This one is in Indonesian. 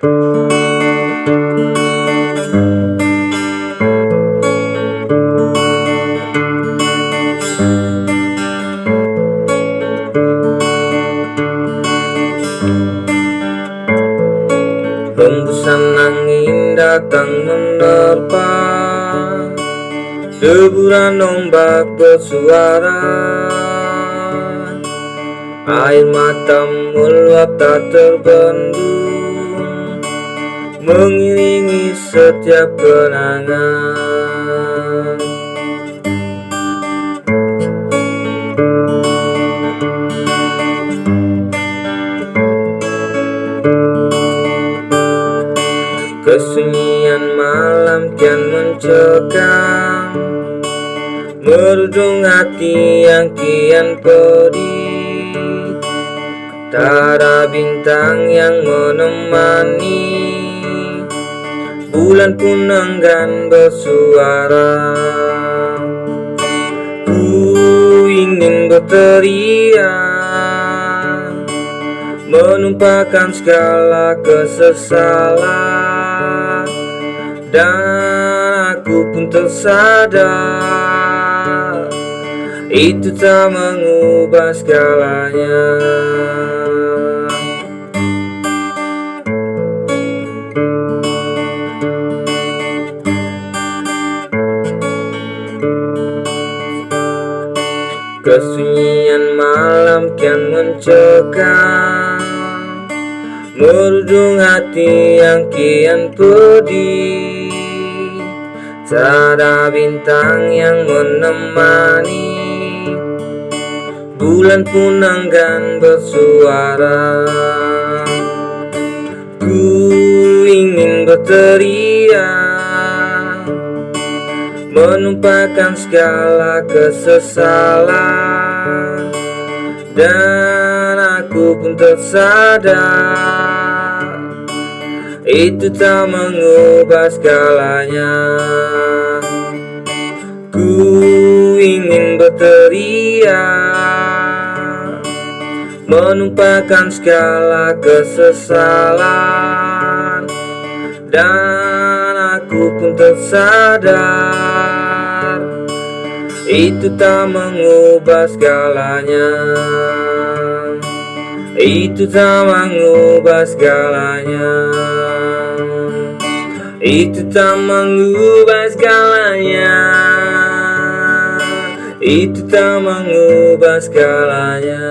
Hembusan angin datang menerpa Deburan ombak bersuara. Air mata meluap tak terbendung Mengiringi setiap kenangan. Kesunyian malam kian mencekam. Merujung hati yang kian pedih. Tak ada bintang yang menemani Bulan pun enggan bersuara. Ku ingin berteriak Menumpahkan segala kesesalan. Dan aku pun tersadar Itu tak mengubah segalanya Kesunyian malam kian mencekam Merujung hati yang kian pedih. Ada bintang yang menemani. Bulan pun enggan bersuara. Ku ingin berteriak Menumpahkan segala kesesalan. Dan aku pun tersadar Itu tak mengubah segalanya. Ku ingin berteriak Menumpahkan segala kesesalan. Dan aku pun tersadar Itu tak mengubah segalanya. Itu tak mengubah segalanya. Itu tak mengubah segalanya. Itu tak mengubah segalanya